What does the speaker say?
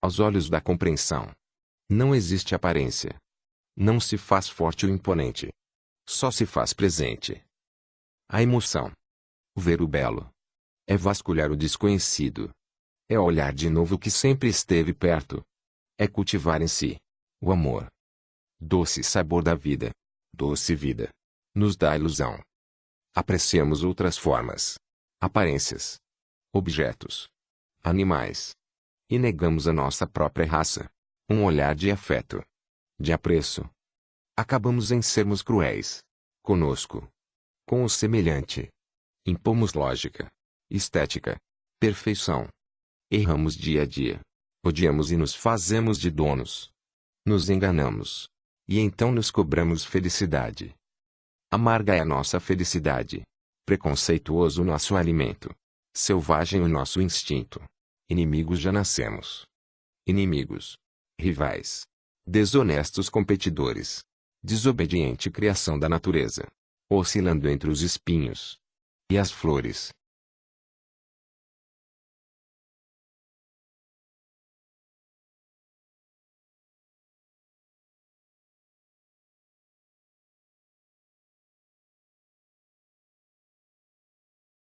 aos olhos da compreensão. Não existe aparência. Não se faz forte ou imponente. Só se faz presente. A emoção. Ver o belo. É vasculhar o desconhecido. É olhar de novo o que sempre esteve perto. É cultivar em si o amor. Doce sabor da vida. Doce vida. Nos dá ilusão. Apreciamos outras formas, aparências, objetos, animais. E negamos a nossa própria raça. Um olhar de afeto, de apreço. Acabamos em sermos cruéis. Conosco. Com o semelhante. Impomos lógica, estética, perfeição. Erramos dia a dia. Odiamos e nos fazemos de donos. Nos enganamos. E então nos cobramos felicidade. Amarga é a nossa felicidade. Preconceituoso o nosso alimento. Selvagem o nosso instinto. Inimigos já nascemos. Inimigos. Rivais. Desonestos competidores. Desobediente criação da natureza. Oscilando entre os espinhos e as flores.